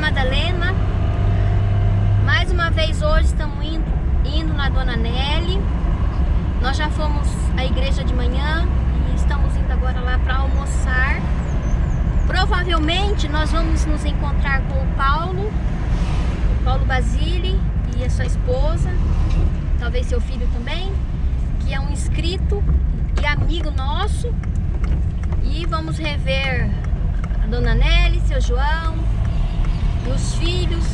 Madalena. Mais uma vez hoje estamos indo, indo na Dona Nelly. Nós já fomos à igreja de manhã e estamos indo agora lá para almoçar. Provavelmente nós vamos nos encontrar com o Paulo, o Paulo Basile e a sua esposa, talvez seu filho também, que é um inscrito e amigo nosso. E vamos rever Dona Nelly, seu João, meus filhos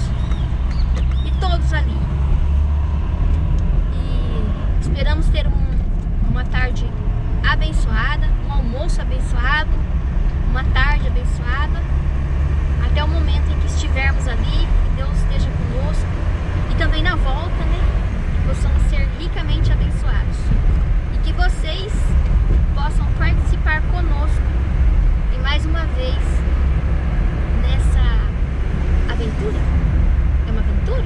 e todos ali. E esperamos ter um, uma tarde abençoada, um almoço abençoado, uma tarde abençoada, até o momento em que estivermos ali, que Deus esteja conosco e também na volta, né? Que possamos ser ricamente abençoados e que vocês possam participar conosco e mais uma vez aventura? É uma aventura?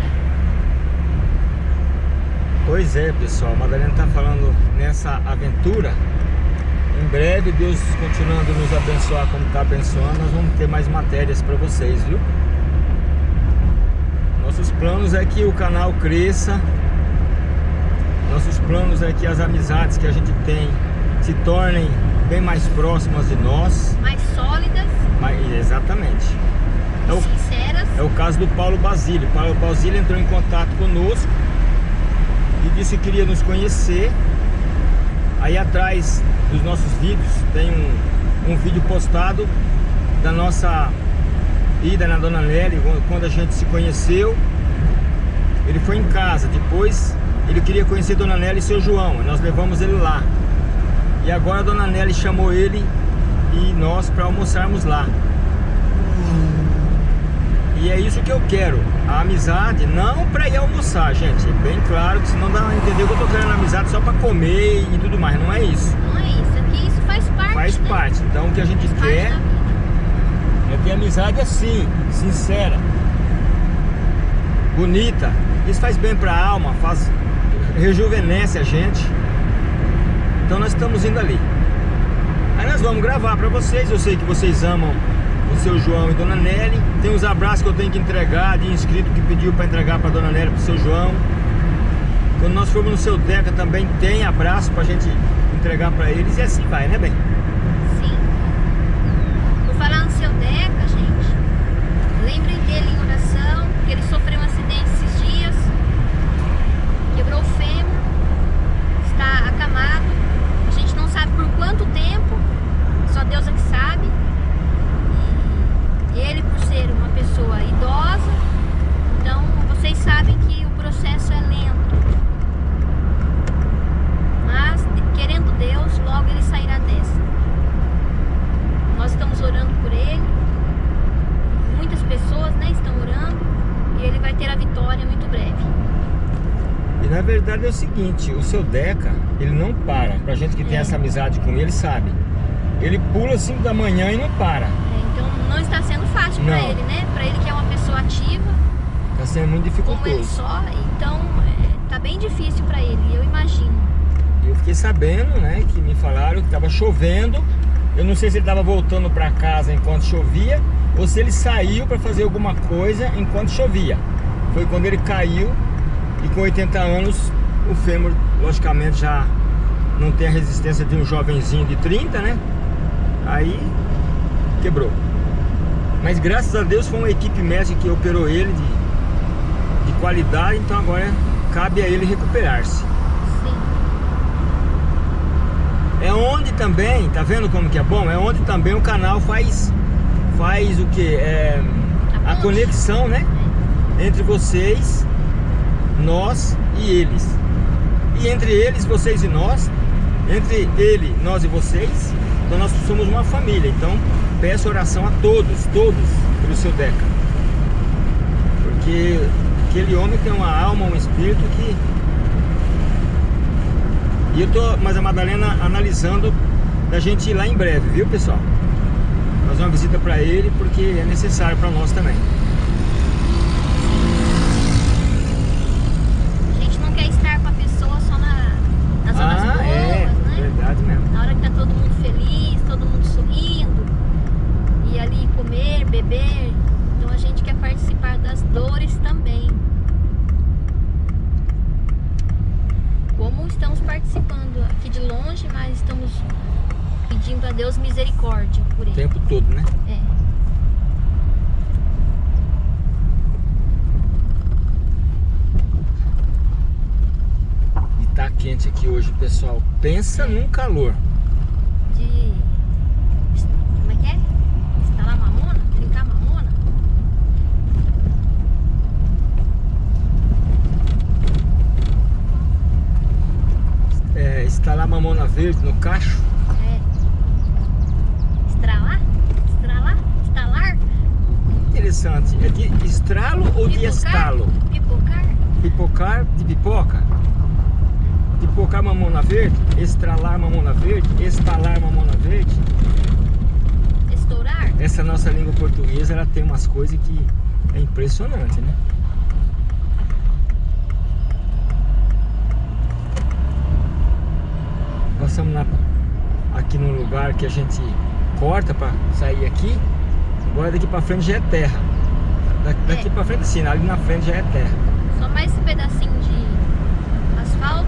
Pois é, pessoal. A Madalena está falando nessa aventura. Em breve, Deus continuando nos abençoar como está abençoando, nós vamos ter mais matérias para vocês, viu? Nossos planos é que o canal cresça. Nossos planos é que as amizades que a gente tem se tornem bem mais próximas de nós. Mais sólidas. Mais, exatamente. É o, sinceras. É o caso do Paulo Basílio. Paulo Basílio entrou em contato conosco e disse que queria nos conhecer. Aí atrás dos nossos vídeos tem um, um vídeo postado da nossa ida na Dona Nelly, quando a gente se conheceu. Ele foi em casa, depois ele queria conhecer Dona Nelly e seu João, nós levamos ele lá. E agora a Dona Nelly chamou ele e nós para almoçarmos lá. E é isso que eu quero, a amizade, não para ir almoçar, gente. É bem claro que senão dá a entender que eu tô querendo amizade só para comer e tudo mais. Não é isso. Não é isso, é que isso faz parte. Faz né? parte. Então o que a gente faz quer é ter amizade assim, sincera, bonita. Isso faz bem para a alma, faz rejuvenesce a gente. Então nós estamos indo ali. Aí nós vamos gravar para vocês. Eu sei que vocês amam o seu João e Dona Nelly. Tem os abraços que eu tenho que entregar de inscrito que pediu para entregar para Dona e para o seu João. Quando nós formos no seu Deca também tem abraço para a gente entregar para eles e assim vai, né, bem? Sim. Vou falar no seu Deca, gente, lembrem dele em oração, que ele sofreu um acidente esses dias, quebrou o fêmur, está acamado. A gente não sabe por quanto tempo, só Deus é que sabe. Ele, por ser uma pessoa idosa, então vocês sabem que o processo é lento. Mas, querendo Deus, logo ele sairá dessa. Nós estamos orando por ele. Muitas pessoas né, estão orando. E ele vai ter a vitória muito breve. E na verdade é o seguinte, o seu Deca, ele não para. Pra gente que tem é. essa amizade com ele, sabe. Ele pula 5 da manhã e não para não está sendo fácil para ele, né? Para ele que é uma pessoa ativa. Está sendo muito dificultoso. Como ele só, então é, tá bem difícil para ele, eu imagino. Eu fiquei sabendo, né, que me falaram que estava chovendo. Eu não sei se ele estava voltando para casa enquanto chovia ou se ele saiu para fazer alguma coisa enquanto chovia. Foi quando ele caiu e com 80 anos o fêmur, logicamente, já não tem a resistência de um jovenzinho de 30, né? Aí quebrou. Mas graças a Deus foi uma equipe médica que operou ele de, de qualidade, então agora cabe a ele recuperar-se. É onde também, tá vendo como que é bom? É onde também o canal faz, faz o que? É, a conexão, né? Entre vocês, nós e eles. E entre eles, vocês e nós, entre ele, nós e vocês, então nós somos uma família. Então peço oração a todos, todos, pelo seu Deca. Porque aquele homem tem uma alma, um espírito que... E eu tô, mas a Madalena analisando da gente ir lá em breve, viu pessoal? Fazer uma visita para ele porque é necessário para nós também. A gente não quer estar com a pessoa só na, nas horas ah, boas, é, né? verdade mesmo. Na hora que tá todo mundo feliz, todo mundo sorrindo e ali comer, Deus misericórdia por O ele. tempo todo, né? É. E tá quente aqui hoje, pessoal. Pensa num calor. De. Como é que é? Instalar mamona? Brincar mamona? É, instalar mamona verde no cacho. É. Estralar? Estralar? Estalar? Interessante. É de estralo ou de Pipocar? estalo? Pipocar? Pipocar de pipoca? Pipocar mamona verde? Estralar mamona verde? Estalar mamona verde? Estourar? Essa nossa língua portuguesa, ela tem umas coisas que é impressionante, né? Nós estamos na- aqui num lugar que a gente corta para sair aqui. Agora daqui para frente já é terra. Da- Daqui É. para frente sim, ali na frente já é terra. Só mais esse pedacinho de asfalto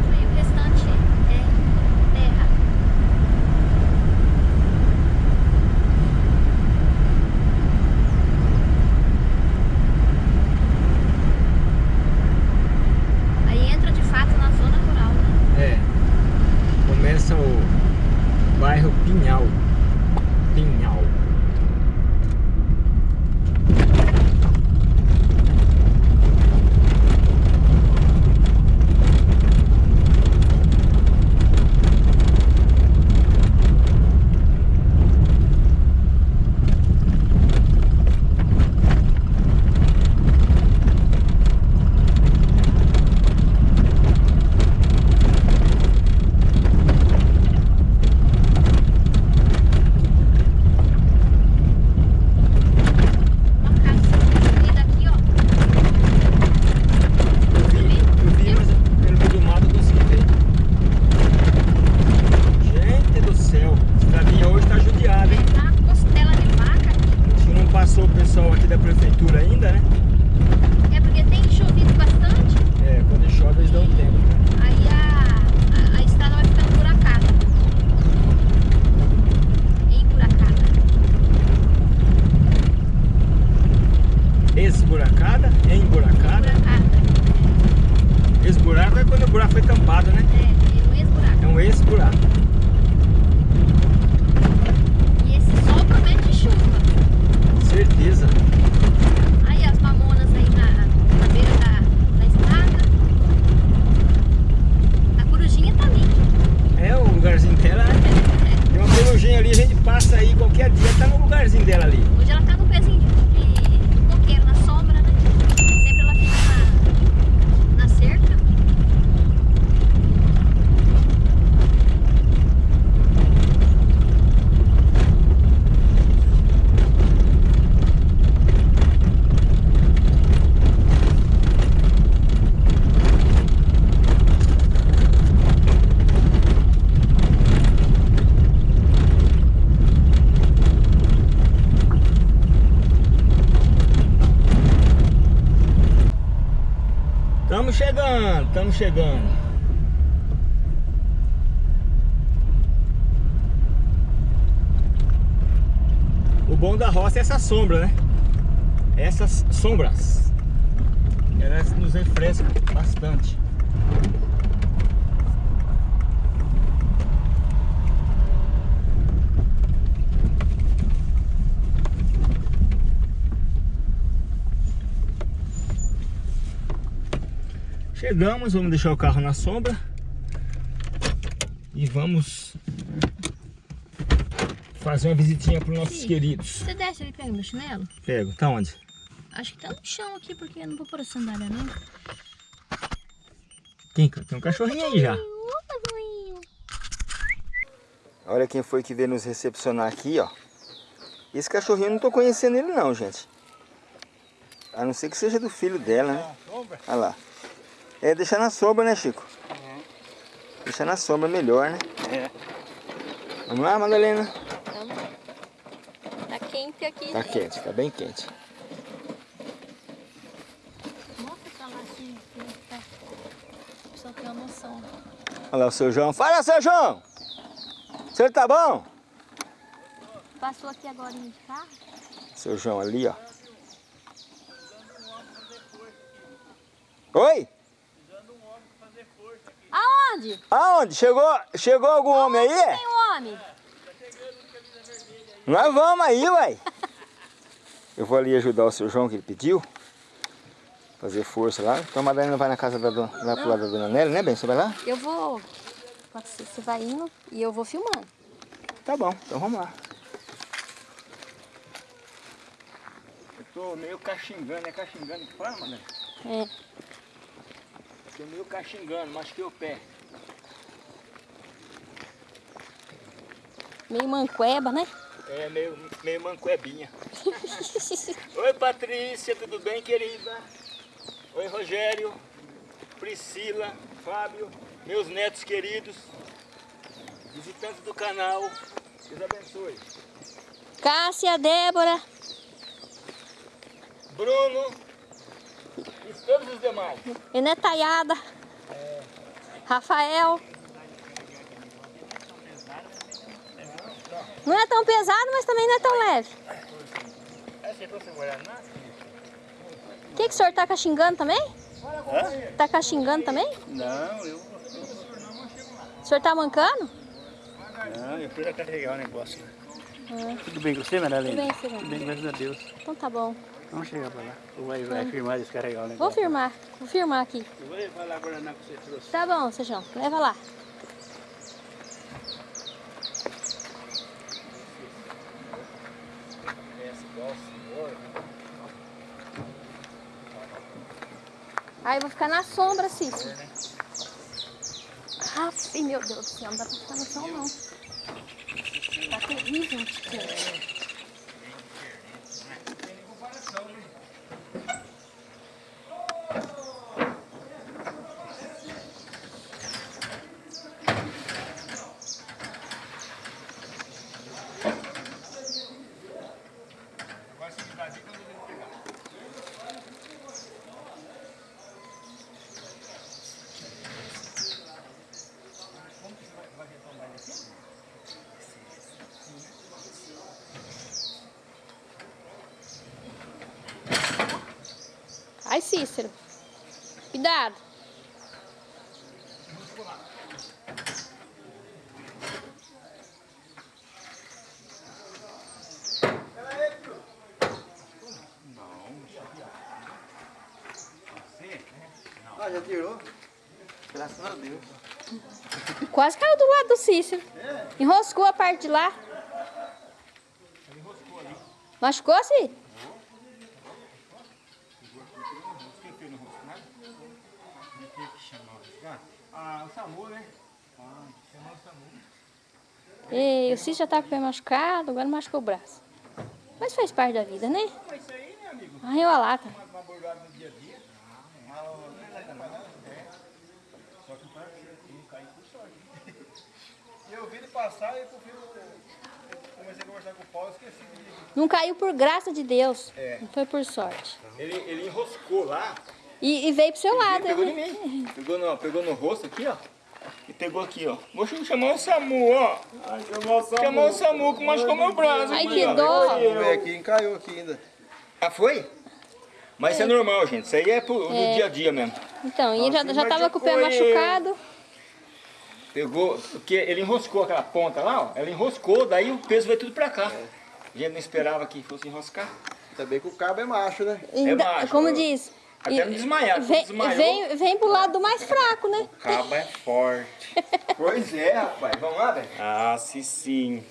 Estamos chegando, estamos chegando. O bom da roça é essa sombra, né? Essas sombras. Elas nos refrescam bastante. Chegamos, vamos deixar o carro na sombra e vamos fazer uma visitinha para os nossos Sim. queridos. Você desce ali pega meu chinelo? Pego, tá onde? Acho que tá no chão aqui, porque eu não vou pôr a sandália, não. Tem, tem um cachorrinho aí já. Olha quem foi que veio nos recepcionar aqui, ó. Esse cachorrinho eu não tô conhecendo ele não, gente. A não ser que seja do filho dela, né? Olha lá. É, deixar na sombra, né, Chico? Deixar na sombra melhor, né? É. Vamos lá, Madalena? Vamos. Tá quente aqui, Tá gente. quente, tá bem quente. Mostra pra lá assim, pra pessoal ter uma noção. Olha lá o seu João. Fala, seu João! O senhor tá bom? passou aqui agora de carro. Seu João ali, ó. Oi? Aonde? Aonde? Chegou, chegou algum homem aí? Tem um homem. Nós vamos aí, uai. Eu vou ali ajudar o seu João que ele pediu. Fazer força lá. Então a Madalena vai na casa da dona, lá pro lado da dona Nelly, né, bem? Você vai lá? Eu vou. Pode ser, você vai indo e eu vou filmando. Tá bom, então vamos lá. Eu tô meio caxingando, é caxingando que fala, Madalena? É. Tô meio caxingando, machuquei o pé. Meio manqueba, né? É, meio, meio mancuebinha. Oi, Patrícia, tudo bem, querida? Oi, Rogério, Priscila, Fábio, meus netos queridos, visitantes do canal, Deus abençoe. Cássia, Débora. Bruno e todos os demais. Enetaiada. Rafael. Não é tão pesado, mas também não é tão leve. É? O que, que o senhor tá caxingando também? Hã? Tá caxingando também? Não, eu, O senhor tá mancando? não, eu fui carregar o negócio. Ah, Tudo bem com você, Madalena? Tudo bem, Silvana. Tudo bem, graças a Deus. então tá bom. Vamos chegar pra lá. Vai, vai firmar e descarregar o Vou negócio. firmar. Vou firmar aqui. Eu vou levar lá agora na que você trouxe. Tá bom, Sejão. Leva lá. Aí eu vou ficar na sombra, Cícero. Aff, meu Deus do céu, não dá pra ficar no chão, não. Tá terrível de quente. Ai, Cícero. Cuidado. Ah, já tirou? Graças a Deus. Quase caiu do lado do Cícero. Enroscou a parte de lá. Machucou, Cícero? Ah, o SAMU, né? Ah, chamar o SAMU. Ei, o Cícero já tá com o pé machucado, agora machucou o braço. Mas faz parte da vida, né? Arranhou a lata. uma, uma bordada no dia a dia. Ah, não é nada, nada. É. Só que para não cair por sorte. E eu vi ele passar e por fim eu comecei a conversar com o Paulo e esqueci de. Não caiu por graça de Deus. É. Não foi por sorte. Ele, ele enroscou lá, E, e veio pro seu lado. pegou né? em mim. Pegou no, pegou no rosto aqui, ó. E pegou aqui, ó. Vou chamar o SAMU, ó. Chamou o SAMU que machucou meu braço. Ai, que dó. Ver aqui, encaiu aqui ainda. Ah, foi? Mas isso é normal, gente. Isso aí é pro, no É. dia a dia mesmo. Então, e ele já, já tava com o pé machucado. Pegou, porque ele enroscou aquela ponta lá, ó. Ela enroscou, daí o peso veio tudo pra cá. A gente não esperava que fosse enroscar. Ainda bem que o cabo é macho, né? Ainda- macho, como ó. diz. Até e- me desmaiar, Vem, desmaiou. vem, vem pro lado do mais fraco, né? Cabo é forte. Pois é, rapaz. Vamos lá, velho? Ah, sim, sim.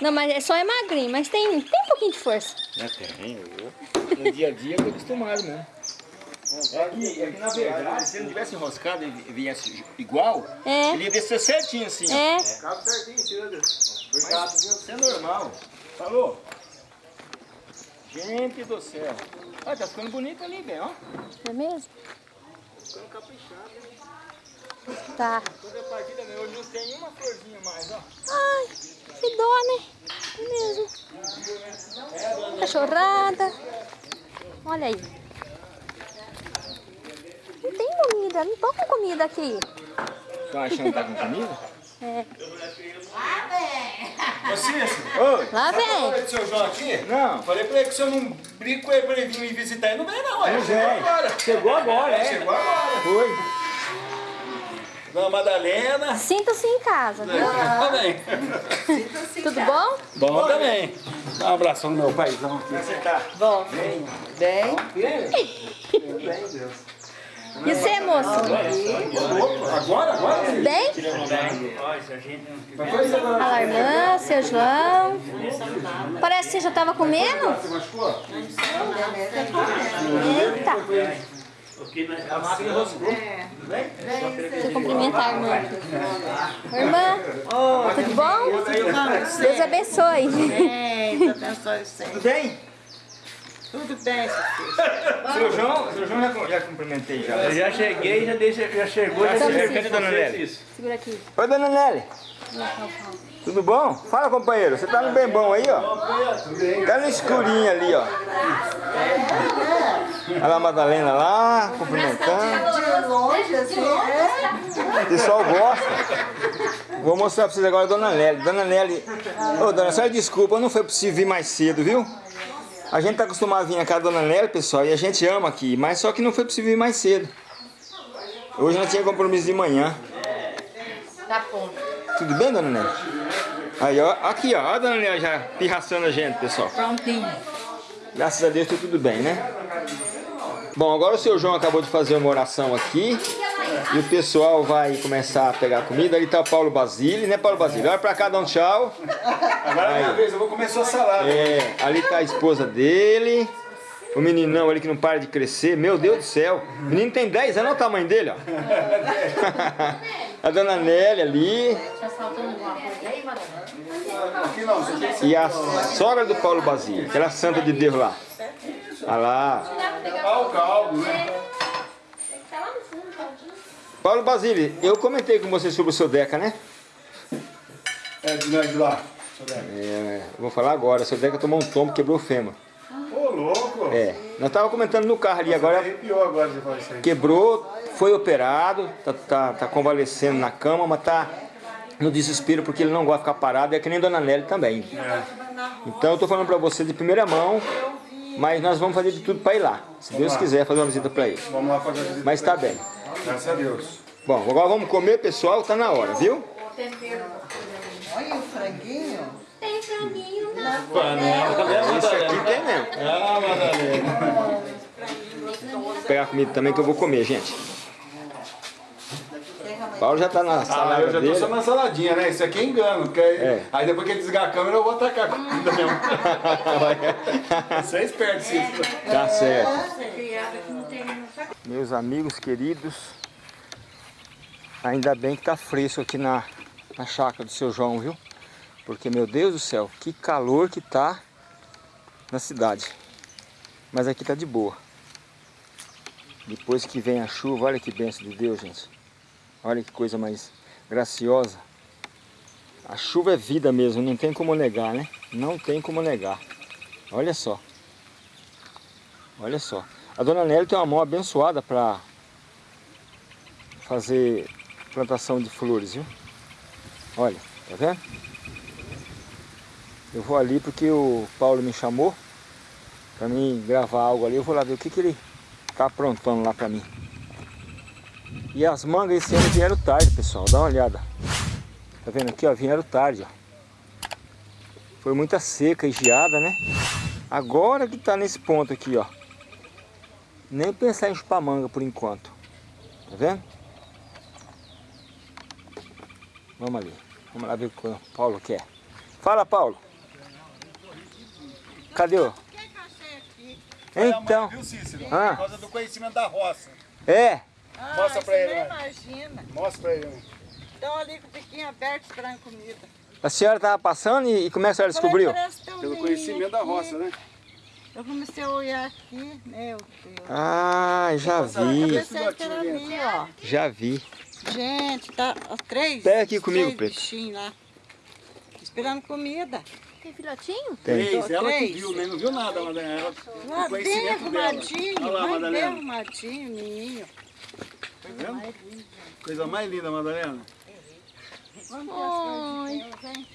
Não, mas é só é magrinho, mas tem, tem um pouquinho de força. Né, tem, eu. No dia a dia eu tô acostumado mesmo. É que, é que na verdade, se ele não tivesse enroscado e viesse igual, É. ele ia descer certinho assim. ó. É, Cabo certinho, tira. Mas isso é normal. Falou? Gente do céu. Olha, tá ficando bonito ali, bem, ó. não é mesmo? Ficando caprichado. hein? Tá. Toda a partida meu, hoje não tem uma florzinha mais, ó. Ai, que dó, né? É mesmo. Cachorrada. Olha aí. Não tem comida, não tô com comida aqui. Estão achando que tá com comida? Ô Cícero, Oi. Lá vem. falei pro seu João aqui? Não. Falei pra ele que se eu não brinco com ele pra ele vir me visitar, ele não vem não. Não Chegou vem. agora. Chegou agora, é. Chegou agora. Foi. Dona Madalena. Sinta-se em casa, viu? Também. Tudo bom? Bom também. Dá um abração no meu paizão aqui. Você tá? Bom, bem, E você, moço? Agora, agora? Bem? Olha lá, irmã, seu João. Parece que você já estava comendo. Você machucou? Eita. Deixa eu cumprimentar a irmã. Irmã, tudo bom? Deus abençoe. bem, Deus abençoe você. Tudo bem? Tudo bem, seu João, seu João já, já cumprimentei já. Eu já cheguei, já, deixa, já chegou, já deixei sim. cadê Dona Nelly? Segura aqui. Oi, dona Nelly. Tudo bom? Fala, companheiro. Você tá no bem bom aí, ó? Tá no escurinho ali, ó. Olha lá a Madalena lá, cumprimentando. De longe, assim, é? O pessoal gosta. Vou mostrar pra vocês agora a Dona Nelly. Dona Nelly... Ô, dona, só desculpa, não foi possível vir mais cedo, viu? A gente tá acostumado a vir na casa da Dona Nelly, pessoal, e a gente ama aqui, mas só que não foi possível vir mais cedo. Hoje nós tinha compromisso de manhã. Tá bom. Tudo bem, Dona Nelly? Aí, ó, aqui, ó, ó a Dona Nelly já pirraçando a gente, pessoal. Prontinho. Graças a Deus tá tudo bem, né? Bom, agora o seu João acabou de fazer uma oração aqui. E o pessoal vai começar a pegar comida. Ali tá o Paulo Basile, né, Paulo Basile? Olha pra cá, dá um tchau. Agora é minha vez, eu vou comer sua salada. É, ali tá a esposa dele. O meninão ali que não para de crescer. Meu Deus do céu. O menino tem 10 anos, olha o tamanho dele, ó. a dona Nélia ali. E a sogra do Paulo Basile, aquela santa de Deus lá. Olha lá. tapar o caldo, né? Paulo Basile, eu comentei com você sobre o seu Deca, né? É, de nós de lá. É, vou falar agora. O seu Deca tomou um tombo, quebrou o fêmur. Ô, louco. É, nós tava comentando no carro ali agora. Arrepiou agora de falar isso aí. Quebrou, foi operado, tá, tá, tá convalescendo na cama, mas tá no desespero porque ele não gosta de ficar parado. É que nem Dona Nelly também. Então eu tô falando pra você de primeira mão, mas nós vamos fazer de tudo pra ir lá. Se Deus quiser fazer uma visita pra ele. Vamos lá fazer a visita. Mas tá bem. Graças a Deus. Bom, agora vamos comer, pessoal, tá na hora, viu? Olha o franguinho. Tem franguinho, né? Isso aqui tem mesmo. Ah, Madalena. Vou pegar comida também que eu vou comer, gente. Paulo já tá na Ah, salada eu já tô dele. só na saladinha, né? Isso aqui é engano. Porque aí, É. aí depois que ele desligar a câmera, eu vou atacar a comida mesmo. Você é esperto, Cícero. Tá certo. Meus amigos queridos, ainda bem que tá fresco aqui na, na chácara do seu João, viu? Porque, meu Deus do céu, que calor que tá na cidade. Mas aqui tá de boa. Depois que vem a chuva, olha que benção de Deus, gente. Olha que coisa mais graciosa. A chuva é vida mesmo, não tem como negar, né? Não tem como negar. Olha só. Olha só. A dona Nelly tem uma mão abençoada para fazer plantação de flores, viu? Olha, tá vendo? Eu vou ali porque o Paulo me chamou para mim gravar algo ali. Eu vou lá ver o que, que ele tá aprontando lá para mim. E as mangas esse ano vieram tarde, pessoal. Dá uma olhada. Tá vendo aqui, ó? Vieram tarde, ó. Foi muita seca e geada, né? Agora que tá nesse ponto aqui, ó. Nem pensar em chupar manga por enquanto. Tá vendo? Vamos ali. Vamos lá ver o que o Paulo quer. Fala, Paulo. Cadê o... Então, Viu, Cícero? Ah. Por causa do conhecimento da roça. é. Mostra pra ele, imagina. Mostra pra ele. Estão ali com o biquinho aberto esperando comida. A senhora tava passando e, e como é que a senhora descobriu? Pelo conhecimento da roça, né? Eu comecei a olhar aqui, meu Deus. Ah, já Eu vi. que ali, ó. Já vi. Gente, tá ó, três. Pega aqui comigo, três Preto. bichinhos lá. Esperando comida. Tem filhotinho? Tem. Três, ela que Três. viu, né? Não viu nada, Madalena. Ela, Lá bem arrumadinho, Olha lá, mas bem Madalena. arrumadinho, ninho. Tá vendo? Coisa mais linda, Madalena. Vamos ter as coisas de Deus,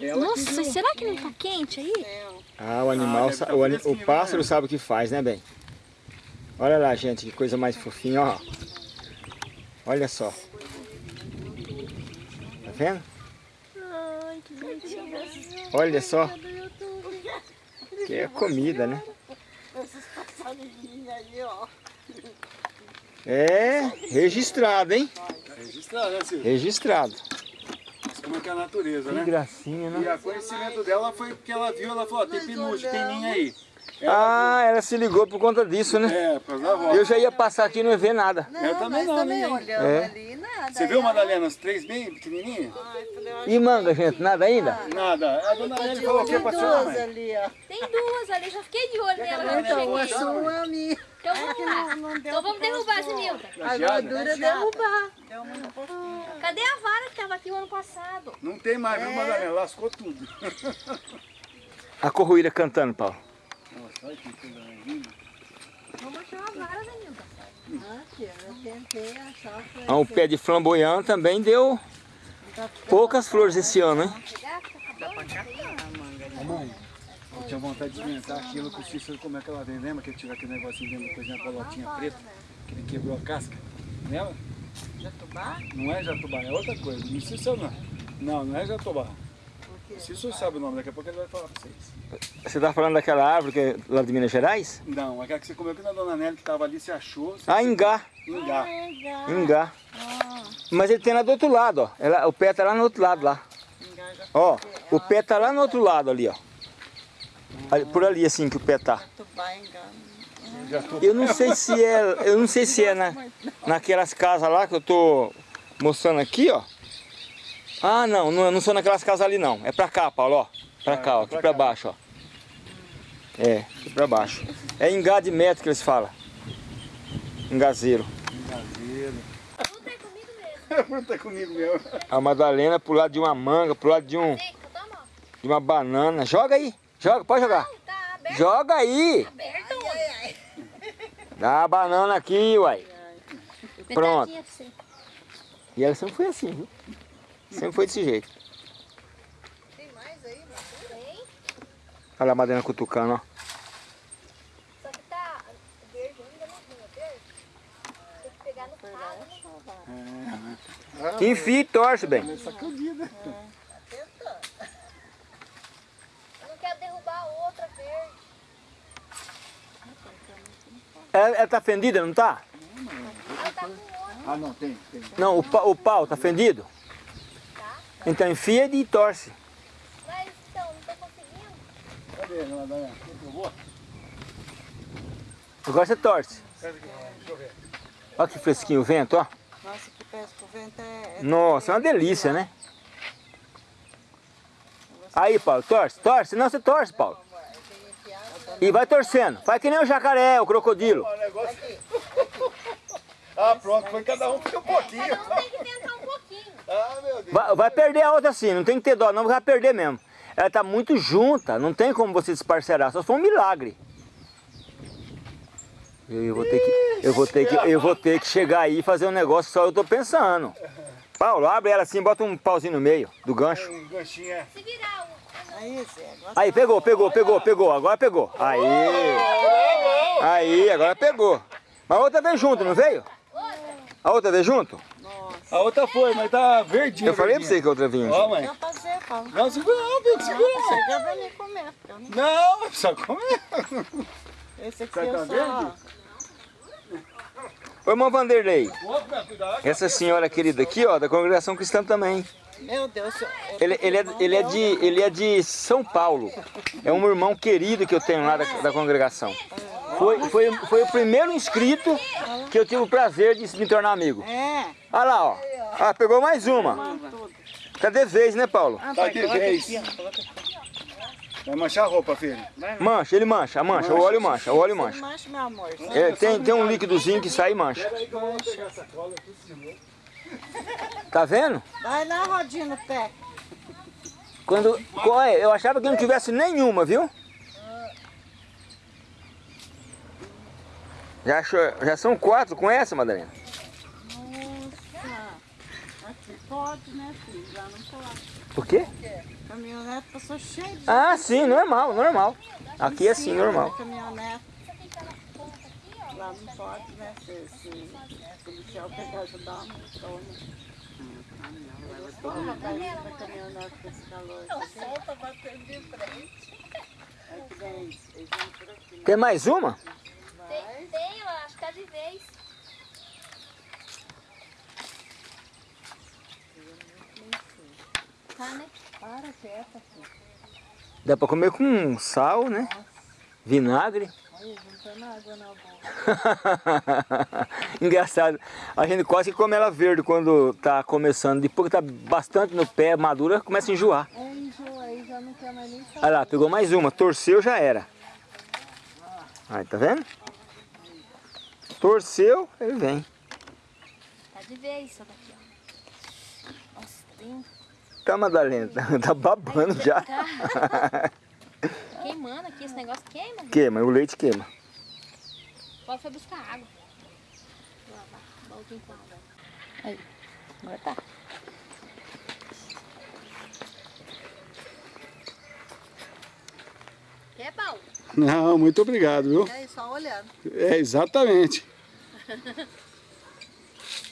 hein? Nossa, será que não tá quente aí? Céu. Ah, o animal, sa- tá o, o fresquinho, pássaro né? sabe o que faz, né, bem? Olha lá, gente, que coisa mais fofinha, ó. Olha só. Tá vendo? Ai, que bonitinho. Olha só. Que é comida, né? Esses passarinhos aí, ó. É registrado, hein? Registrado, né, Silvio? Registrado. Como é que é a natureza, Que né? gracinha, E né? o conhecimento dela foi porque ela viu, ela falou, ó, tem pinúcio, tem ninho aí. Ah, ela se ligou por conta disso, né? É, por causa da avó. Eu já ia passar aqui e não ia ver nada. Eu também não, também ninguém. olhamos É. ali, nada. Você viu, Madalena, os três bem pequenininhos? Ai, falei, ó, E manga, gente? Nada ainda? Nada. A dona Nelly falou o que tem pra senhora, duas mãe? ali, ó. Tem duas ali, já fiquei de olho nela quando Então, cheguei. sua é a minha. Então vamos lá. Não, não deu Então vamos derrubar, pôr. Zenilda. A gordura é derrubar. Deu muito pouquinho. Cadê a vara que tava aqui o ano passado? Não tem mais, viu, Madalena? Lascou tudo. A corruíra cantando, Paulo. Olha que coisa linda. Vamos achar uma vara, Zenilda. Aqui, eu tentei achar. foi- Ah, o pé de flamboyant também deu poucas flores esse ano, hein? Pegar, fica acabando. Ô, mãe, eu tinha vontade de experimentar aquilo com o Cícero, como é que ela vem. Lembra que ele tirou aquele negocinho dentro da coisinha, a bolotinha preta, que ele quebrou a casca? Lembra? Jatubá? Não é jatubá, é outra coisa. Não Cícero não. Não, não é jatubá. O Cícero sabe o nome, daqui a pouco ele vai falar pra vocês. Você tá falando daquela árvore que é lá de Minas Gerais? Não, aquela que você comeu aqui na Dona Nelly, que tava ali, você achou. Você Ah, Ingá. Ingá. Legal. Ingá. Mas ele tem lá do outro lado, ó. Ela- o pé tá lá no outro lado, lá. Engaja Ó, o pé tá lá no outro lado ali, ó. Por ali assim que o pé tá. Eu não sei se é, eu não sei se é na, naquelas casas lá que eu tô mostrando aqui, ó. Ah, não, não, não são naquelas casas ali não. É pra cá, Paulo, ó. Pra cá, ó, aqui pra baixo, ó. É, aqui pra baixo. É engá de metro que eles falam. Engazeiro. Caseiro. Tudo é comigo mesmo. tá comigo mesmo. A Madalena pro lado de uma manga, pro lado de um, de uma banana. Joga aí, joga, pode jogar. Não, tá aberto. Joga aí. Aberto. Dá a banana aqui, uai. Pronto. Pra. E ela sempre foi assim, viu? Sempre foi desse jeito. Tem. Olha a Madalena cutucando, ó. Só que tá verde ainda não vinha verde. Tem que pegar no calo. né? Enfia e torce, bem. Sacudida. Eu não quero derrubar a outra verde. Ela, ela tá fendida, não tá? Ela tá com outra. Ah, não, tem, tem. Não, o, pa- o pau tá fendido? Então enfia e torce. Mas então, não tô conseguindo. Cadê? Eu vou? Agora você torce. Olha que fresquinho o vento, ó. Nossa, que pesca o vento é... é Nossa, é uma delícia, né? Aí, Paulo, torce, torce. Não, você torce, Paulo. E vai torcendo. Faz que nem o jacaré, o crocodilo. O negócio... Ah, pronto, foi cada um um pouquinho. Cada um tem que tentar um pouquinho. Ah, meu Deus. Vai, vai perder a outra assim, não tem que ter dó, não, vai perder mesmo. Ela tá muito junta, não tem como você desparcerar, só for um milagre. Eu, eu vou ter que, eu vou ter que, eu vou ter que chegar aí e fazer um negócio só eu tô pensando. Paulo, abre ela assim, bota um pauzinho no meio do gancho. Um ganchinho é. Se virar. Aí, Aí, pegou, pegou, pegou, pegou, agora pegou. Aí, aí, agora pegou. Mas a outra veio junto, não veio? A outra veio junto? A outra foi, mas tá verdinha. Eu falei pra você que a outra vinha Ó, mãe. eu fazer, Paulo. Não, segura não, Pedro, segura. Chega pra mim comer. não- só comer. Esse aqui Tá eu com só... verde? Ô, irmão Vanderlei, essa senhora querida aqui, ó, da congregação cristã também. Meu Deus, eu- Ele, ele, é, ele, é de, ele é de São Paulo. É um irmão querido que eu tenho lá da, da congregação. Foi, foi, foi o primeiro inscrito que eu tive o prazer de me tornar amigo. É. Olha lá, ó. Ah, pegou mais uma. Cadê vez, né, Paulo? Tá de vez. Vai manchar a roupa, filho. Mancha, ele mancha, mancha, o óleo mancha, o óleo mancha. Mancha, meu amor. É, tem, tem um líquidozinho que sai e mancha. Peraí que eu vou pegar essa cola aqui. Tá vendo? Vai lá, rodinha no pé. Quando, olha, eu achava que não tivesse nenhuma, viu? Já, achou- já são quatro com essa, Madalena? Nossa. Aqui. pode, né, filho? Já não pode. Por quê? Caminhonete passou cheio de Ah, sim, normal, normal. Aqui é assim, normal. caminhonete. Lá não pode, né? Se, se, policial pegar ajudar, não toma. Porra, caminhonete com esse calor. Batendo de frente. Tem mais uma? Tem, tem, eu acho que é de vez. Tá, né? Para quieta, filho. Dá pra comer com sal, né? Vinagre. Olha, juntando água na boca. Engraçado. A gente quase que come ela verde quando tá começando. Depois que tá bastante no pé, madura, começa a enjoar. É, enjoa aí, já não quer mais nem saber. Olha lá, pegou mais uma. Torceu, já era. Aí, tá vendo? Torceu, ele vem. Tá de vez isso daqui, ó. Nossa, tem... Tá, Madalena? Tá babando já. Tá queimando aqui, esse negócio queima. gente. Queima, o leite queima. Pode foi buscar água. Lá, lá, baldinho com água. Aí, agora tá. É bom. Não, muito obrigado, viu? É só olhando. É, exatamente.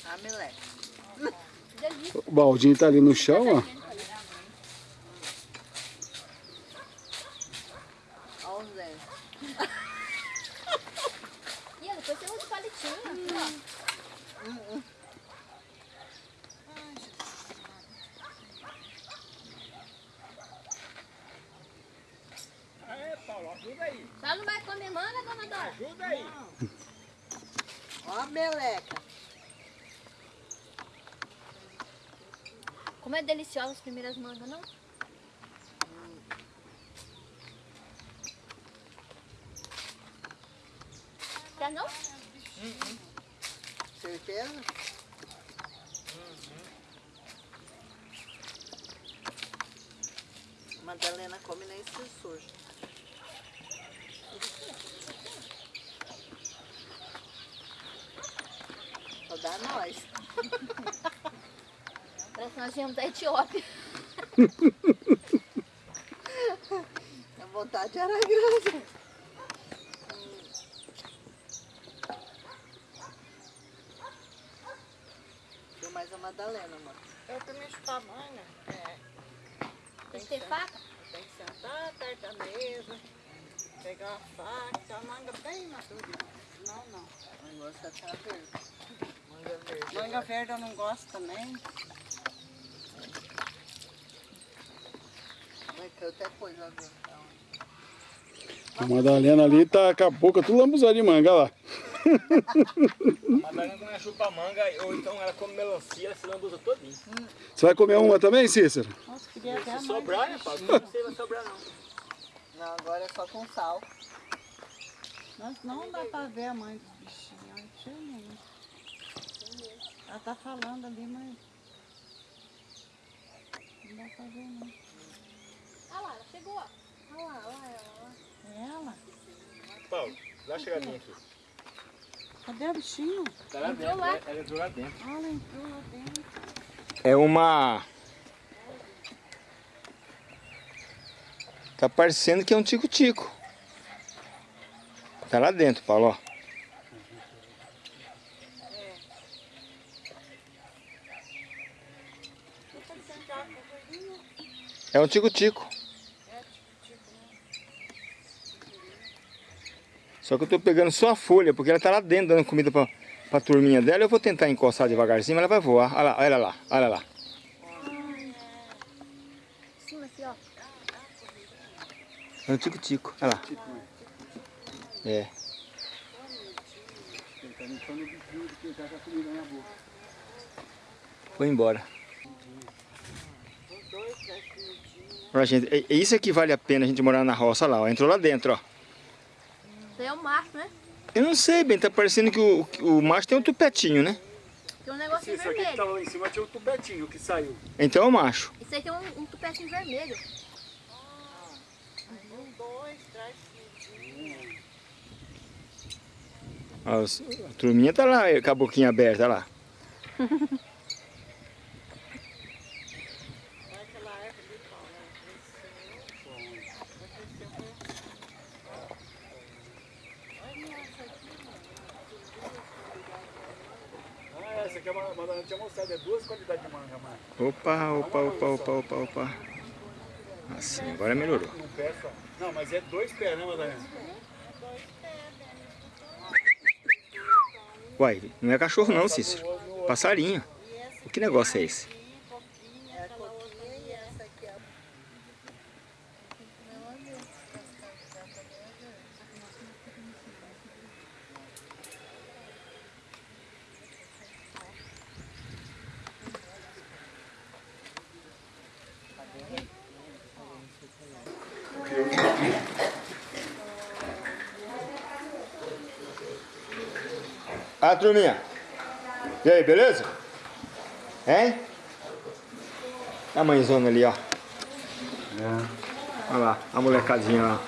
A meleca. Delícia. O baldinho tá ali no chão, ó. Olha o Zé. E ó, depois você usa o palitinho. ó. É, Paulo, ajuda aí. Só não vai comer manga, dona Dora? Ajuda aí. Ó a meleca. Como é deliciosa as primeiras mangas, não? Quer não? Certeza? Madalena come nem se suja. Só dá nós. Viemos da Etiópia. A vontade era grande. Viu mais a Madalena, mano. Eu também chupar manga. É. Tem que ter faca? Tem que sentar perto da mesa, pegar a faca, a manga bem madura. Não, não. O negócio é tá verde. Manga verde. Manga verde eu não gosto também. Vai ter outra coisa, viu? A Madalena ali tá com a boca tudo lambuzada de manga, olha lá. Madalena quando ela chupa manga, ou então ela come melancia, ela se lambuza todinho. Você vai comer uma também, Cícero? Nossa, queria até Se sobrar, né, Paulo? Não sei, vai sobrar não. Não, agora é só com sal. Mas não dá pra ver a mãe dos bichinhos, olha, de jeito nenhum. Ela tá falando ali, mas... Não dá pra ver, não. Olha lá, ela chegou. ó. Olha lá, olha lá, ela. É ela? Paulo, dá uma chegadinha aqui. Cadê o bichinho? Tá lá Entrou dentro, lá. ela- ela entrou lá dentro. Ah, ela entrou lá dentro. É uma... Tá parecendo que é um tico-tico. Tá lá dentro, Paulo, ó. É um tico-tico. Só que eu tô pegando só a folha, porque ela tá lá dentro dando comida pra, pra turminha dela. Eu vou tentar encostar devagarzinho, mas ela vai voar. Olha lá, olha lá, olha lá. É um tico-tico, olha lá. É. A. Foi embora. Olha, gente, é, é isso que vale a pena a gente morar na roça lá, ó. Entrou lá dentro, ó. Isso aí é o macho, né? Eu não sei, bem, tá parecendo que o, o macho tem um tupetinho, né? Tem um negocinho Isso aqui que vermelho. tava lá em cima tinha o tupetinho que saiu. Então é o macho. Isso aí tem um, um tupetinho vermelho. Um, dois, três, os- a turminha tá lá com a boquinha aberta, lá. Madalena tinha mostrado, é duas qualidades de manga, mano. Opa, opa, opa, opa, opa, opa. Assim, agora melhorou. Não, mas é dois pés, né, Madalena? Uai, não é cachorro não, Cícero. Passarinho. O que negócio é esse? Ah, turminha. E aí, beleza? Hein? A mãezona ali, ó. Olha lá, a molecadinha lá.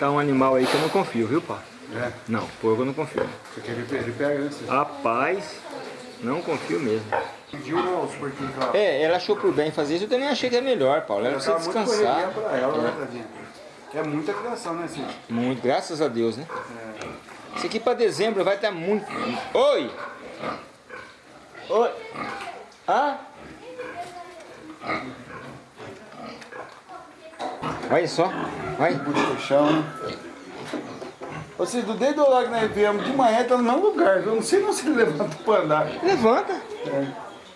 Tá um animal aí que eu não confio, viu, pá? É. Não, porco eu não confio. Porque ele, ele pega, né? Rapaz, não confio mesmo. Pediu né, os porquinhos lá. É, ela achou por bem fazer isso, eu também achei que é melhor, Paulo. Ela precisa muito descansar. pra ela, né, tadinha? É muita criação, né, Cícero? Muito, graças a Deus, né? É. Isso aqui pra dezembro vai estar muito. Oi! Oi! Ah? Olha só, olha. Puxa o chão, né? Ô, Cícero, desde o hora que nós viemos de manhã, tá no mesmo lugar. Eu não sei não se ele levanta pra andar. Levanta.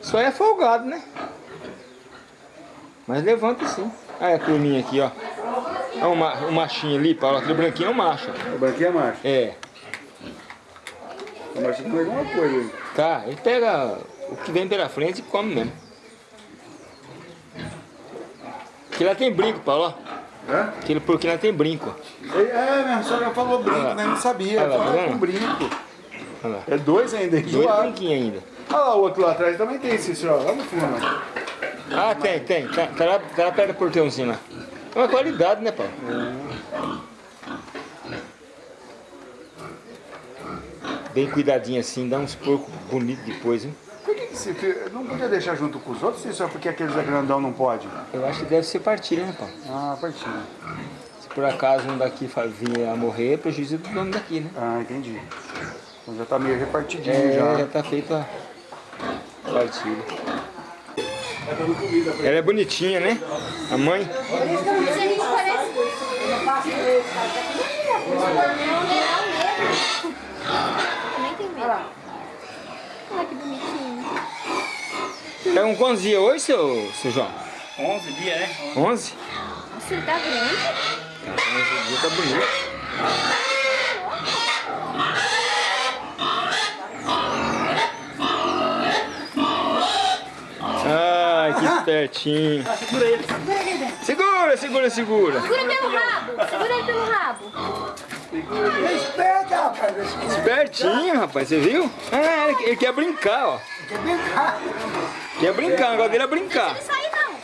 Só é folgado, né? Mas levanta sim. Olha a turminha aqui, ó. Olha o, ma o machinho ali, Paulo. Aquele branquinho é o macho. O branquinho é macho. É. Macho tem alguma coisa aí. Tá, ele pega o que vem pela frente e come mesmo. Aqui lá tem brinco, Paulo. ó. Hã? Aquele porquinho lá tem brinco. É, minha sogra falou brinco, lá. né? Não sabia. Olha lá, tá com brinco. Olha lá. É dois ainda, Dois brinquinhos ainda. Olha lá o outro lá atrás, também tem esse, ó. Lá no fundo. Ah, tem, tem. Tá, tá lá, tá lá perto do portãozinho lá. É uma qualidade, né, Paulo? Bem cuidadinho assim, dá uns porcos bonitos depois, hein? Por que, fi- não podia deixar junto com os outros? Só porque aqueles é grandão não pode? Eu acho que deve ser partilha, né, Paulo? Ah, partinho. Se por acaso um daqui vir a morrer, é prejuízo do dono daqui, né? Ah, entendi. Então já tá meio repartidinho É, já. já tá feito a partilha. Ela é bonitinha, né? A mãe. Mas a gente parece. Nem tem medo. Olha que bonitinho. É um quantos dias hoje, seu, seu João? 11 dias, né? 11? Nossa, ele tá grande. Tá, 11 dias tá bonito. Ai, que espertinho. Segura, segura, segura. Segura pelo rabo. Segura ele pelo rabo. Respeita, rapaz. Espertinho, rapaz, você viu? Ah, ele, ele quer brincar, ó. Quer brincar? Quer brincar, o negócio dele é brincar. Não sai não.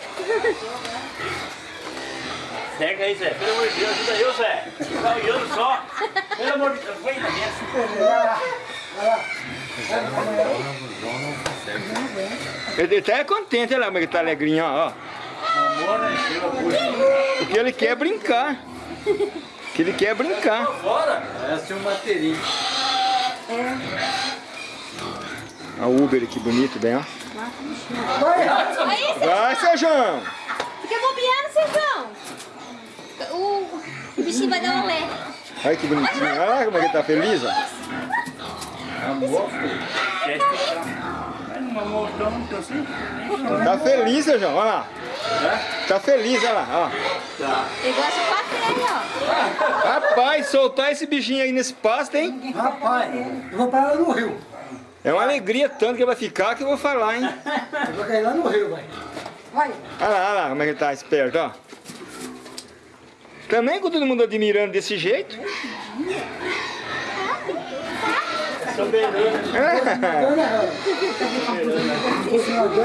Pega aí, Zé. Pelo amor de Deus, ajuda eu, Zé. Tá olhando só. Pelo amor de Deus, vem dentro. Ele tá contente, olha lá como ele tá alegrinho, ó. ó. Amor, né? Pelo amor de Deus. O que ele quer é brincar. Que ele quer é brincar. Fora. Essa é uma bateria. Olha o Uber que bonito, bem, ó. Aí, você Vai, seu João. fica bobeando, Sérgio. O, o bichinho vai dar um lé. Olha que bonitinho. Olha lá como é que ele tá feliz, ó. Amor, filho. Tanto assim. Tá feliz, seu João, olha lá. Tá feliz, olha lá, ó. Ele Rapaz, soltar esse bichinho aí nesse pasto, hein? Rapaz, eu vou parar no rio. É uma alegria tanto que vai ficar que eu vou falar, hein? Eu vou cair lá no rio, vai. Vai. Olha lá, olha lá como é que ele tá esperto, ó. Também com todo mundo admirando desse jeito.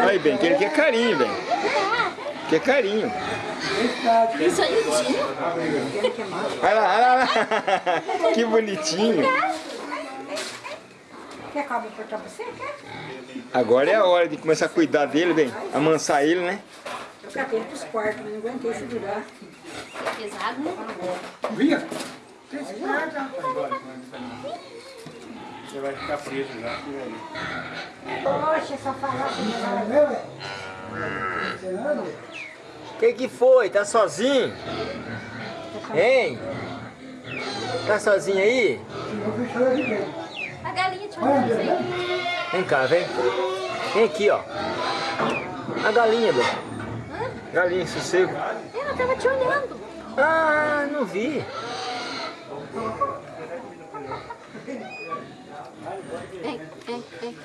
Aí, bem, que ele quer carinho, bem. Quer carinho. Isso aí, o Dinho. Olha lá, olha lá. Que bonitinho. Quer cabo pra você? Quer? Agora é a hora de começar a cuidar dele, bem. Amansar ele, né? Eu catei pros quartos, não aguentei segurar. Pesado, né? Via? Você vai ficar preso já. Poxa, só falar Que que foi? Tá sozinho? Hein? Tá sozinho aí? A galinha te assim. Vem cá, vem. Vem aqui, ó. A galinha, Bê. Galinha, sossego. Ela tava te olhando. Ah, não vi.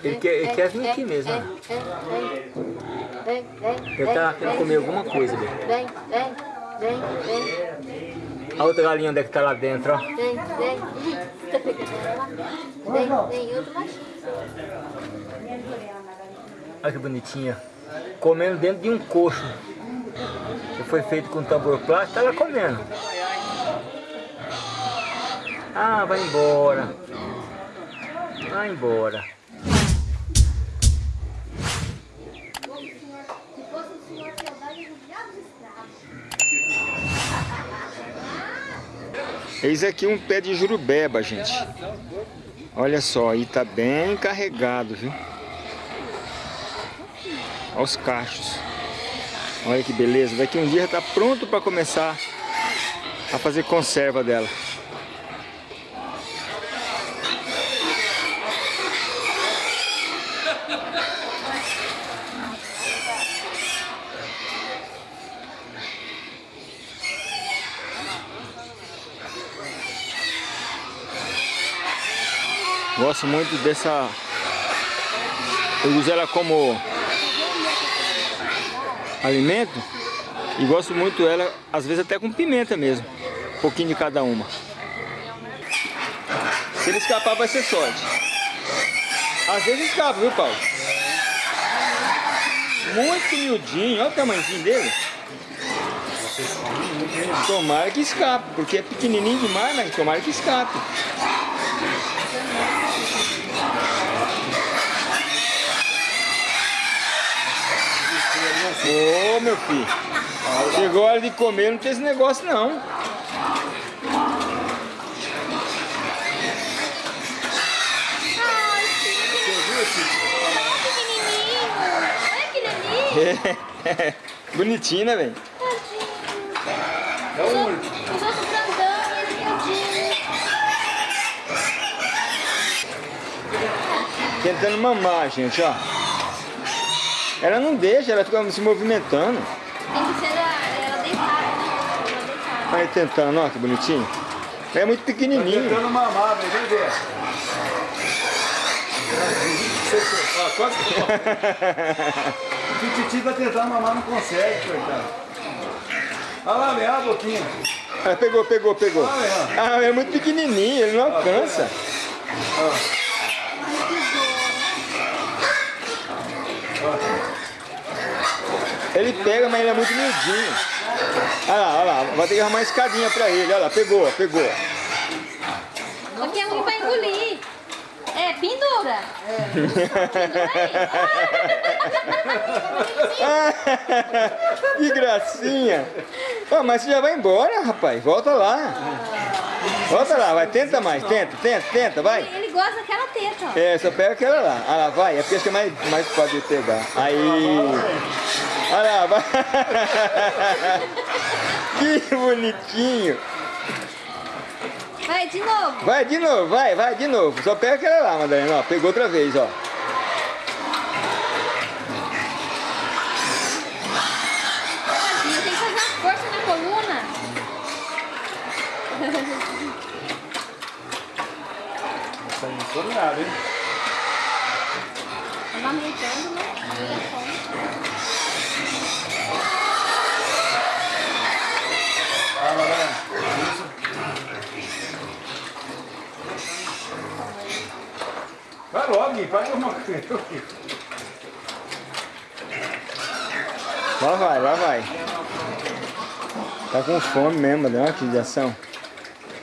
Ele quer, ele quer vir aqui mesmo. ó. Ele tá querendo comer alguma coisa. Vem, vem, vem, vem, A outra galinha onde é que tá lá dentro, ó. vem, vem. Vem, vem, outro machinho. Olha que bonitinha. Comendo dentro de um coxo. Que foi feito com tambor plástico, ela comendo. Ah, vai embora. Vai embora. Eis aqui um pé de jurubeba, gente. Olha só, e tá bem carregado, viu? Olha os cachos. Olha que beleza. Daqui um dia tá pronto para começar a fazer conserva dela. Gosto muito dessa... Eu uso ela como alimento e gosto muito dela, às vezes até com pimenta mesmo. Um pouquinho de cada uma. Se ele escapar vai ser sorte. Às vezes escapa, viu Paulo? Muito miudinho, olha o tamanhozinho dele. Tomara que escape, porque é pequenininho demais, mas tomara que escape. Ô meu filho, chegou a hora de comer, não tem esse negócio não. Olha que delícia. Bonitinho, né, velho? Os outros os outros grandão e esse miudinho. Tentando mamar, gente, ó. Ela não deixa, ela fica se movimentando. Tem que ser ela deitada. Ela deitada. Aí tentando, ó, que bonitinho. É muito pequenininho. Tentando mamar, velho, vem ver. Ó, quase que O Titi tá tentando mamar, não consegue, coitado. Olha lá, velho, olha a boquinha. Ah, pegou, pegou, pegou. Ah, é muito pequenininho, ele não alcança. Ele pega, mas ele é muito miudinho. Olha lá, olha lá, vai ter que arrumar uma escadinha pra ele. Olha lá, pegou, pegou. Porque é ruim pra engolir. É, pendura. Pendura aí. que gracinha. Ó, mas você já vai embora, rapaz. Volta lá. Volta lá, vai. Tenta mais. Tenta, tenta, tenta, vai. Ele gosta daquela teta, ó. É, só pega aquela lá. Ah lá, vai. É porque acho que é mais, mais fácil de pegar. Aí. Olha lá, vai. que bonitinho. Vai, de novo. Vai de novo, vai, vai de novo. Só pega aquela lá, Madalena. Ó, pegou outra vez, ó. Tadinho, tem que fazer uma força na coluna. Tá enfornado, hein? Amamentando, né? Aí é fome. Ah, Madalena. Isso. Vai logo, Gui, faz alguma coisa. Lá vai, lá vai. Tá com fome mesmo, deu uma judiação.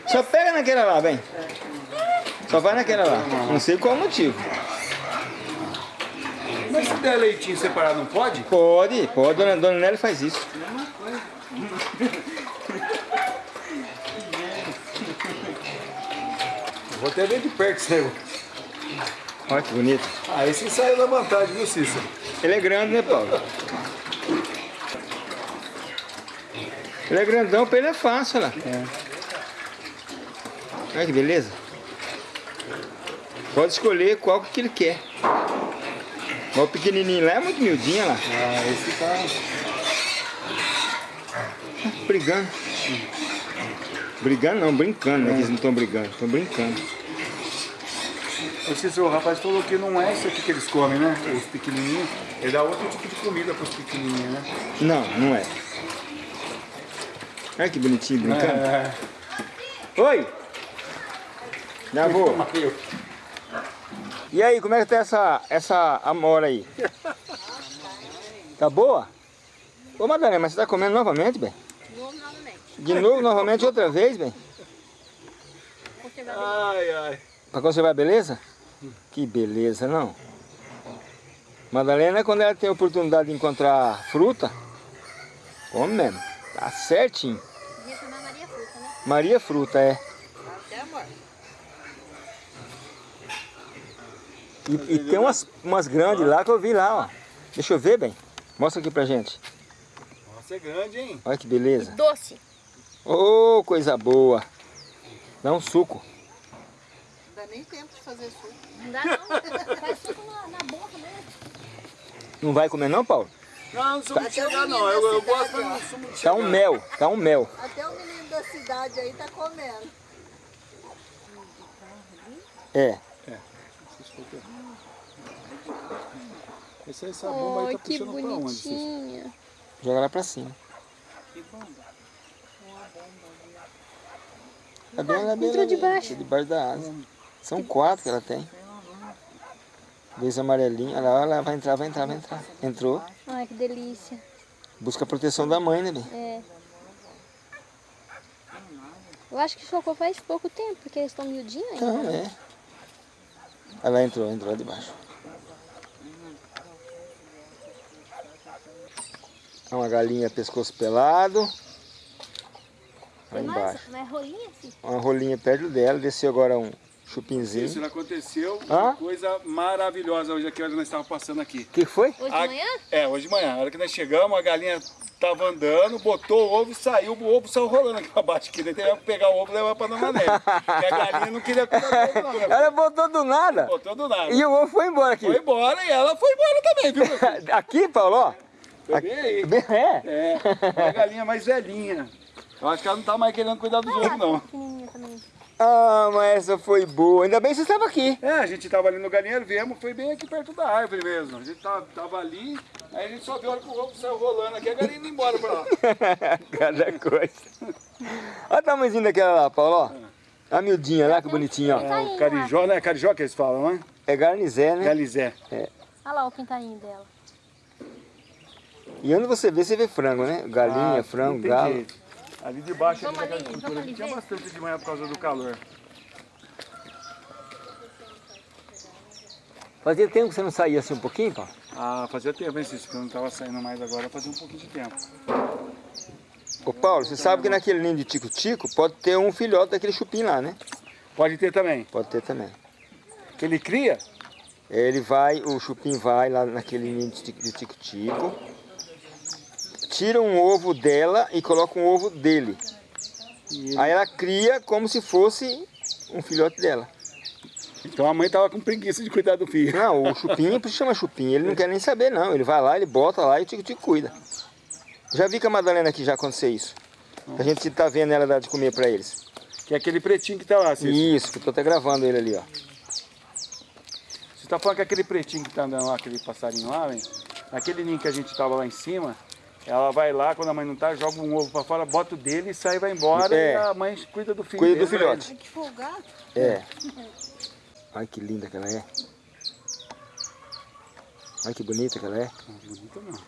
Só pega naquela lá, vem. Só vai naquela lá. Não sei qual o motivo. Mas se der leitinho separado, não pode? Pode, pode. Dona, Dona Nelly faz isso. Vou até ver de perto esse negócio. Olha que bonito. Ah, esse saiu da vantagem, viu, Cícero? Ele é grande, né, Paulo? Ele é grandão, pra ele é fácil, olha lá. É. Olha que beleza. Pode escolher qual que ele quer. O pequenininho lá é muito miudinho, olha lá. Ah, esse tá... Brigando. Brigando não, brincando, né? Que eles não estão brigando, estão brincando. Cícero, o rapaz falou que não é isso aqui que eles comem, né? Os pequenininhos. Ele dá outro tipo de comida pros pequenininhos, né? Não, não é. Olha que bonitinho brincando. É. Oi! Já vou. E aí, como é que tá essa, essa amora aí? Tá boa? Ô Madalena, mas você tá comendo novamente, bem? Novo novamente. De novo, novamente, outra vez, bem? Ai, ai. Pra conservar a beleza? Que beleza, não? Madalena, quando ela tem a oportunidade de encontrar fruta, come mesmo. Tá certinho. Devia chamar Maria Fruta, né? Maria Fruta, é. Até amor. E, e tem umas, umas grandes lá que eu vi lá, ó. Deixa eu ver, bem. Mostra aqui pra gente. Nossa, é grande, hein? Olha que beleza. Doce. Ô, coisa boa. Dá um suco. Não dá nem tempo de fazer suco. Não dá não. Faz suco na, na boca mesmo. Não vai comer não, Paulo? Não, não sou muito chegar, não. Eu, eu gosto, mas não sou muito Tá um mel, tá um mel. Até o menino da cidade aí tá comendo. É. Esse, essa bomba aí tá puxando pra onde? Joga lá pra cima. Tá bem, ela é bem entrou ali, debaixo. tá debaixo da asa. São quatro que ela tem. Dois amarelinhos. Olha lá, ela vai entrar, vai entrar, vai entrar. Entrou. Ai, que delícia. Busca a proteção da mãe, né, bem? É. Eu acho que chocou faz pouco tempo, porque eles estão miudinhos ainda. Não, é. Ela entrou, entrou lá debaixo. É uma galinha pescoço pelado. Lá Tem embaixo. mais rolinha assim? Uma rolinha perto dela, desceu agora um chupinzinho. Isso aconteceu Hã? uma coisa maravilhosa hoje aqui, onde nós estávamos passando aqui. O que que foi? Hoje A- de manhã? É, hoje de manhã. A hora que nós chegamos, a galinha tava andando, botou o ovo e saiu. O ovo saiu rolando aqui pra baixo. Aqui. Daí teve que pegar o ovo e levar pra Dona Nélia. e a galinha não queria cuidar do ovo, não. né? Ela botou do nada. Botou do nada. E o ovo foi embora aqui. Foi embora e ela foi embora também, viu? Aqui, Paulo, ó. Foi bem aí. É. É, é a galinha mais velhinha. Eu acho que ela não tá mais querendo cuidar dos ovos, não. Ah, mas essa foi boa. Ainda bem que você estava aqui. É, a gente tava ali no galinheiro, viemos, foi bem aqui perto da árvore mesmo. A gente tava, tava ali, aí a gente só viu a hora que o ovo saiu rolando aqui, a galinha indo embora pra lá. Cada coisa. Olha o tamanhozinho daquela lá, Paulo, ó. A miudinha lá, que bonitinha, ó. É o carijó, né? Carijó que eles falam, né? É garnizé, né? Galizé. Olha lá o pintainho dela. E onde você vê, você vê frango, né? Galinha, Ah, frango, galo. jeito. Ali de baixo, Vamos ali ali, estrutura, ali tinha ver. bastante de manhã por causa do calor. Fazia tempo que você não saía assim um pouquinho, Paulo? Ah, fazia tempo, hein, Cícero, que eu não tava saindo mais agora, fazia um pouquinho de tempo. Ô Paulo, você sabe que naquele ninho de tico-tico pode ter um filhote daquele chupim lá, né? Pode ter também. Pode ter também. Que ele cria? Ele vai, o chupim vai lá naquele ninho de tico-tico, tira um ovo dela e coloca um ovo dele. Ele- Aí ela cria como se fosse um filhote dela. Então a mãe tava com preguiça de cuidar do filho. Não, o chupim, por isso chama chupim, ele não quer nem saber não. Ele vai lá, ele bota lá e o tico-tico cuida. Já vi com a Madalena aqui já acontecer isso. A gente tá vendo ela dar de comer pra eles. Que é aquele pretinho que tá lá, Cícero. Isso, que eu tô até gravando ele ali, ó. Você tá falando que aquele pretinho que tá andando lá, aquele passarinho lá, hein? Naquele ninho que a gente tava lá em cima, ela vai lá, quando a mãe não tá, joga um ovo pra fora, bota o dele e sai e vai embora. É. E a mãe cuida do filho Cuida do dele, filhote. Ai, que folgado. É. Olha que linda que ela é. Olha que bonita que ela é. Não, bonito não.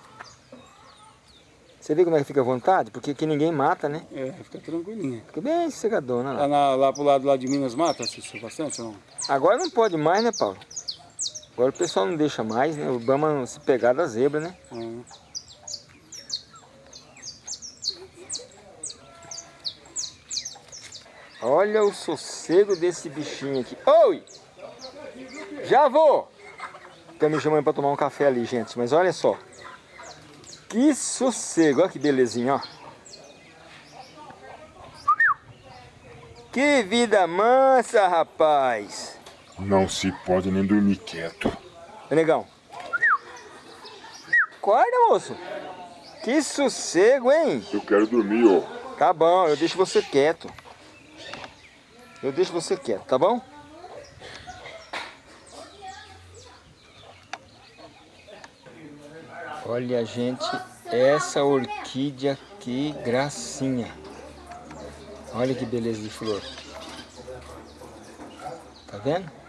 Você vê como é que fica à vontade? Porque aqui ninguém mata, né? É, fica tranquilinha. Fica bem sossegadona lá. Lá, na, lá pro lado lá de Minas mata, Cícero, bastante ou não? Agora não pode mais, né, Paulo? Agora o pessoal não deixa mais, né? O Bama se pegar da zebra, né? Hum. Olha o sossego desse bichinho aqui. Oi! Já vou! Estão me chamando para tomar um café ali, gente. Mas olha só. Que sossego. Olha que belezinha, ó. Que vida mansa, rapaz. Não se pode nem dormir quieto. Negão. Acorda, moço. Que sossego, hein? Eu quero dormir, ó. Tá bom, eu deixo você quieto. Eu deixo você quieto, tá bom? Olha, gente, essa orquídea que gracinha. Olha que beleza de flor. Tá vendo?